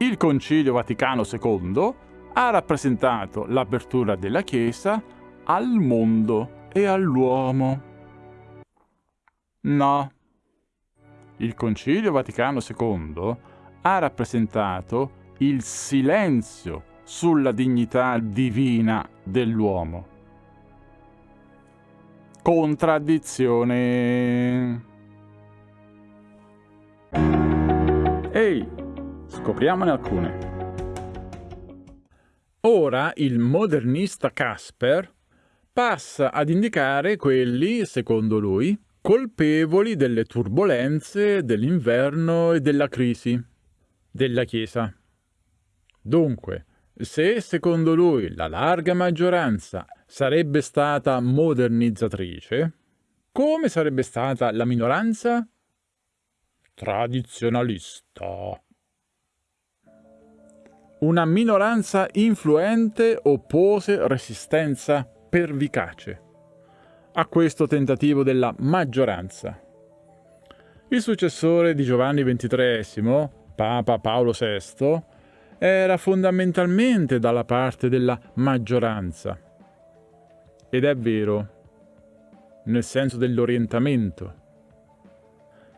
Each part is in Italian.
Il Concilio Vaticano II ha rappresentato l'apertura della Chiesa al mondo e all'uomo. No. Il Concilio Vaticano II ha rappresentato il silenzio sulla dignità divina dell'uomo. Contraddizione. Scopriamone alcune. Ora il modernista Casper passa ad indicare quelli, secondo lui, colpevoli delle turbulenze, dell'inverno e della crisi della Chiesa. Dunque, se secondo lui la larga maggioranza sarebbe stata modernizzatrice, come sarebbe stata la minoranza? Tradizionalista. Una minoranza influente oppose resistenza pervicace a questo tentativo della maggioranza. Il successore di Giovanni XXIII, Papa Paolo VI, era fondamentalmente dalla parte della maggioranza. Ed è vero, nel senso dell'orientamento.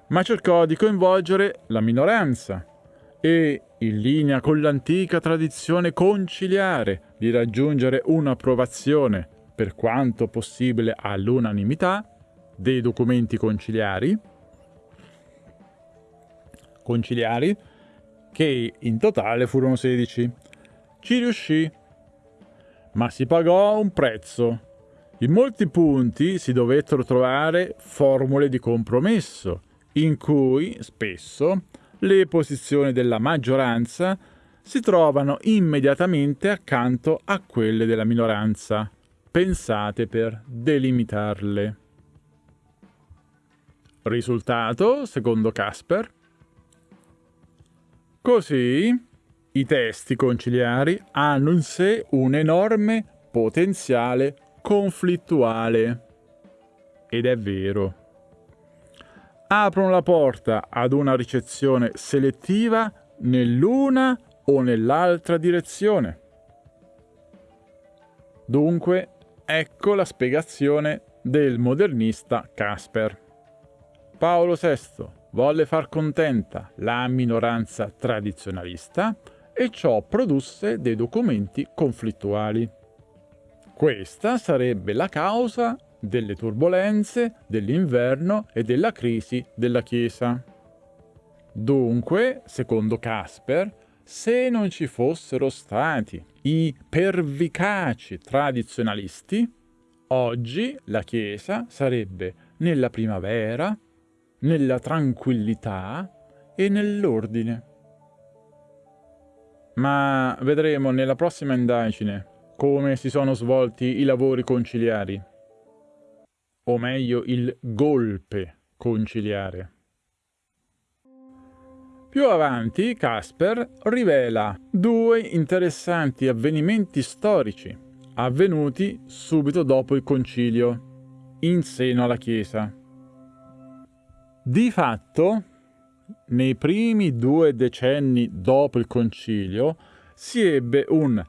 Ma cercò di coinvolgere la minoranza e, in linea con l'antica tradizione conciliare di raggiungere un'approvazione, per quanto possibile all'unanimità, dei documenti conciliari, conciliari che in totale furono 16. Ci riuscì, ma si pagò un prezzo. In molti punti si dovettero trovare formule di compromesso, in cui spesso le posizioni della maggioranza si trovano immediatamente accanto a quelle della minoranza, pensate per delimitarle. Risultato, secondo Casper, Così i testi conciliari hanno in sé un enorme potenziale conflittuale. Ed è vero. Aprono la porta ad una ricezione selettiva nell'una o nell'altra direzione. Dunque, ecco la spiegazione del modernista Casper. Paolo VI volle far contenta la minoranza tradizionalista e ciò produsse dei documenti conflittuali. Questa sarebbe la causa delle turbulenze, dell'inverno e della crisi della Chiesa. Dunque, secondo Casper, se non ci fossero stati i pervicaci tradizionalisti, oggi la Chiesa sarebbe nella primavera, nella tranquillità e nell'ordine. Ma vedremo nella prossima indagine come si sono svolti i lavori conciliari, o meglio il golpe conciliare. Più avanti Casper rivela due interessanti avvenimenti storici avvenuti subito dopo il concilio, in seno alla Chiesa. Di fatto, nei primi due decenni dopo il concilio, si ebbe un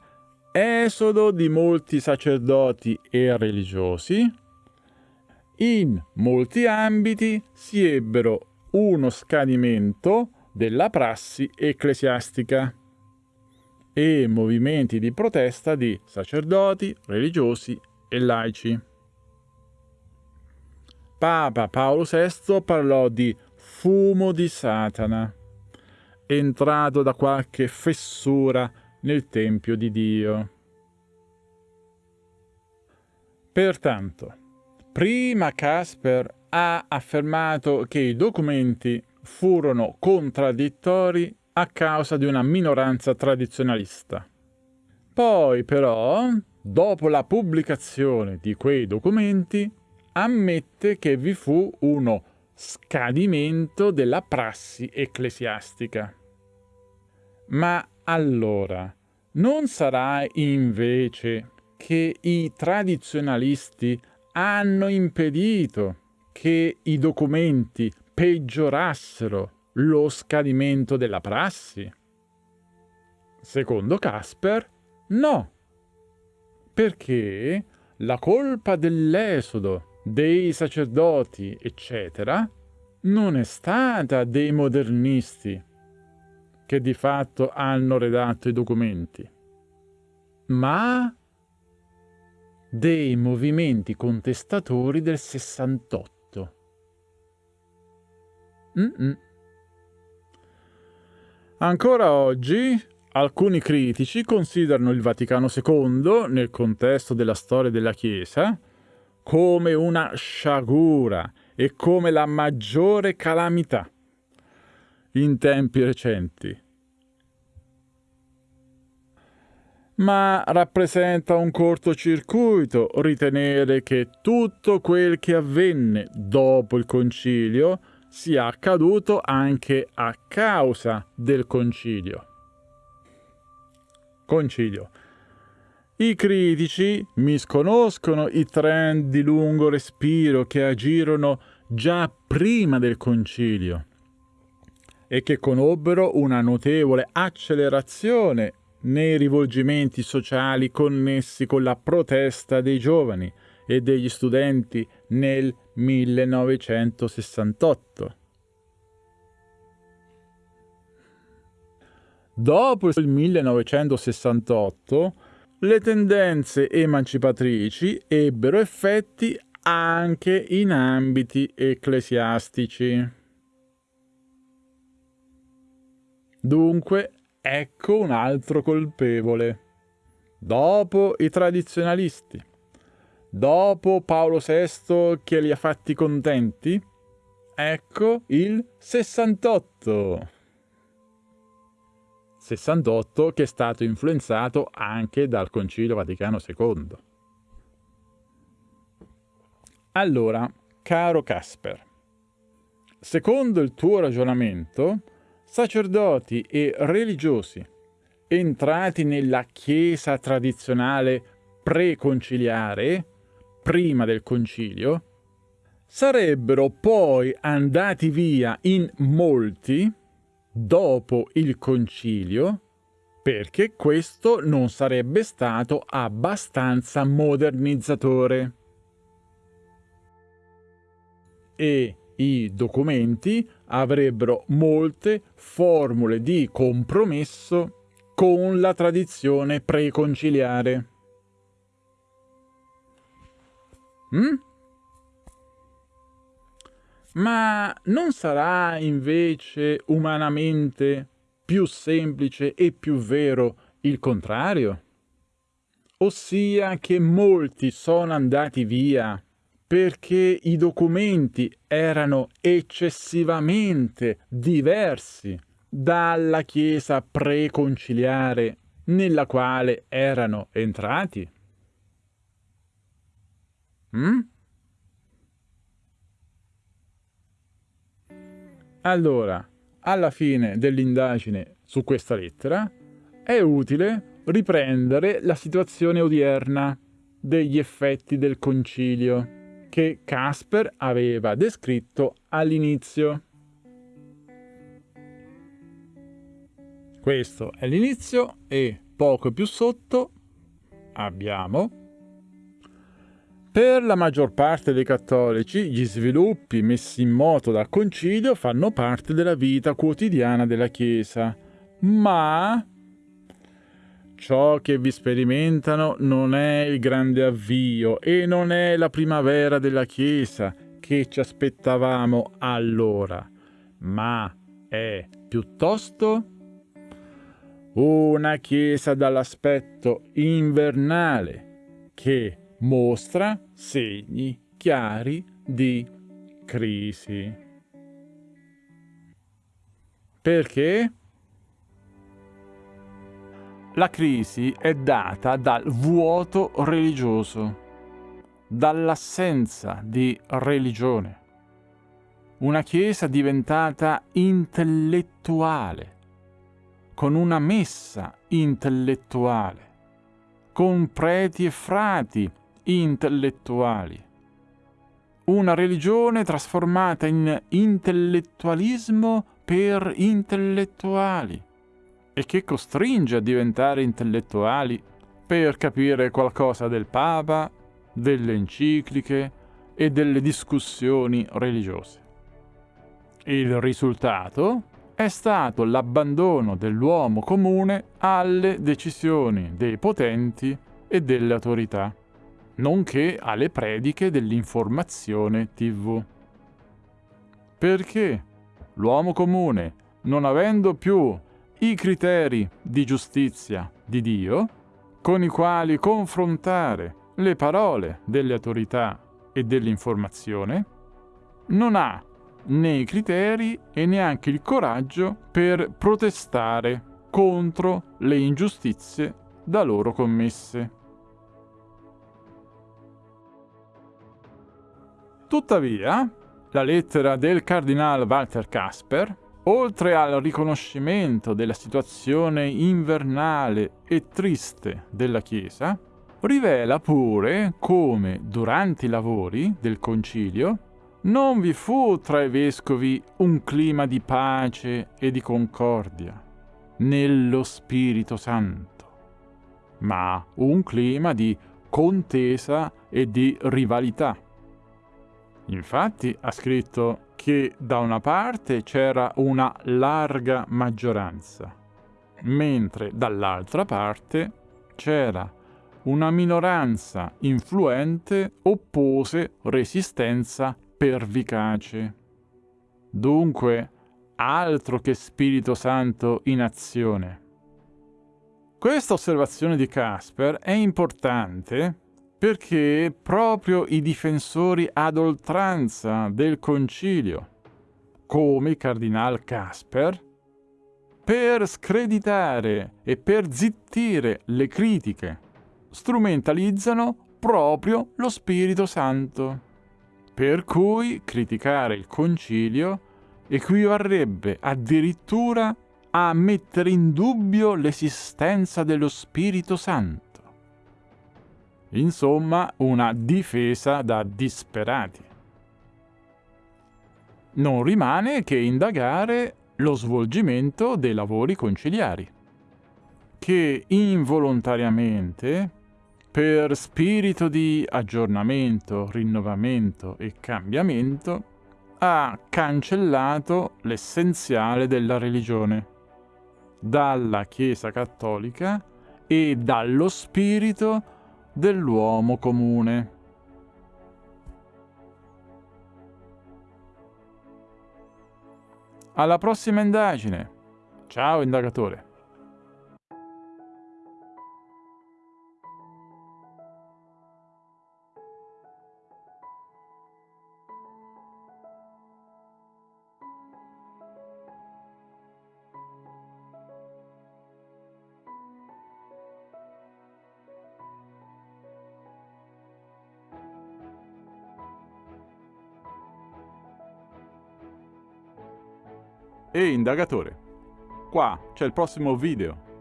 esodo di molti sacerdoti e religiosi, in molti ambiti si ebbero uno scadimento della prassi ecclesiastica e movimenti di protesta di sacerdoti, religiosi e laici. Papa Paolo VI parlò di fumo di Satana, entrato da qualche fessura nel Tempio di Dio. Pertanto, prima Casper ha affermato che i documenti furono contraddittori a causa di una minoranza tradizionalista. Poi però, dopo la pubblicazione di quei documenti, ammette che vi fu uno scadimento della prassi ecclesiastica. Ma allora, non sarà invece che i tradizionalisti hanno impedito che i documenti peggiorassero lo scadimento della prassi? Secondo Casper, no. Perché la colpa dell'esodo, dei sacerdoti, eccetera, non è stata dei modernisti che di fatto hanno redatto i documenti, ma dei movimenti contestatori del 68. Mm-mm. Ancora oggi alcuni critici considerano il Vaticano II, nel contesto della storia della Chiesa, come una sciagura e come la maggiore calamità in tempi recenti. Ma rappresenta un cortocircuito ritenere che tutto quel che avvenne dopo il concilio sia accaduto anche a causa del concilio. Concilio. I critici misconoscono i trend di lungo respiro che agirono già prima del concilio e che conobbero una notevole accelerazione nei rivolgimenti sociali connessi con la protesta dei giovani e degli studenti nel 1968. Dopo il 1968, le tendenze emancipatrici ebbero effetti anche in ambiti ecclesiastici. Dunque, ecco un altro colpevole. Dopo i tradizionalisti, dopo Paolo VI che li ha fatti contenti, ecco il 68. 68 che è stato influenzato anche dal Concilio Vaticano II. Allora, caro Casper, secondo il tuo ragionamento, sacerdoti e religiosi entrati nella Chiesa tradizionale preconciliare, prima del concilio, sarebbero poi andati via in molti dopo il concilio perché questo non sarebbe stato abbastanza modernizzatore. E i documenti avrebbero molte formule di compromesso con la tradizione preconciliare. Mm? Ma non sarà invece umanamente più semplice e più vero il contrario? Ossia che molti sono andati via perché i documenti erano eccessivamente diversi dalla Chiesa preconciliare nella quale erano entrati? Mm? Allora, alla fine dell'indagine su questa lettera, è utile riprendere la situazione odierna degli effetti del concilio che Casper aveva descritto all'inizio. Questo è l'inizio e poco più sotto abbiamo per la maggior parte dei cattolici gli sviluppi messi in moto dal concilio fanno parte della vita quotidiana della Chiesa, ma ciò che vi sperimentano non è il grande avvio e non è la primavera della Chiesa che ci aspettavamo allora, ma è piuttosto una Chiesa dall'aspetto invernale che mostra segni chiari di crisi. Perché? La crisi è data dal vuoto religioso, dall'assenza di religione. Una Chiesa diventata intellettuale, con una messa intellettuale, con preti e frati intellettuali. Una religione trasformata in intellettualismo per intellettuali. E che costringe a diventare intellettuali per capire qualcosa del Papa, delle encicliche e delle discussioni religiose. Il risultato è stato l'abbandono dell'uomo comune alle decisioni dei potenti e delle autorità, nonché alle prediche dell'informazione TV. Perché l'uomo comune, non avendo più i criteri di giustizia di Dio, con i quali confrontare le parole delle autorità e dell'informazione, non ha né i criteri e neanche il coraggio per protestare contro le ingiustizie da loro commesse. Tuttavia, la lettera del cardinal Walter Casper, oltre al riconoscimento della situazione invernale e triste della Chiesa, rivela pure come durante i lavori del concilio non vi fu tra i vescovi un clima di pace e di concordia nello Spirito Santo, ma un clima di contesa e di rivalità. Infatti ha scritto che da una parte c'era una larga maggioranza, mentre dall'altra parte c'era una minoranza influente oppose resistenza pervicace. Dunque, altro che Spirito Santo in azione. Questa osservazione di Casper è importante perché proprio i difensori ad oltranza del concilio, come il cardinal Casper, per screditare e per zittire le critiche, strumentalizzano proprio lo Spirito Santo. Per cui criticare il concilio equivarrebbe addirittura a mettere in dubbio l'esistenza dello Spirito Santo. Insomma, una difesa da disperati. Non rimane che indagare lo svolgimento dei lavori conciliari, che involontariamente per spirito di aggiornamento, rinnovamento e cambiamento, ha cancellato l'essenziale della religione dalla Chiesa cattolica e dallo spirito dell'uomo comune. Alla prossima indagine. Ciao indagatore. Ehi indagatore, qua c'è il prossimo video.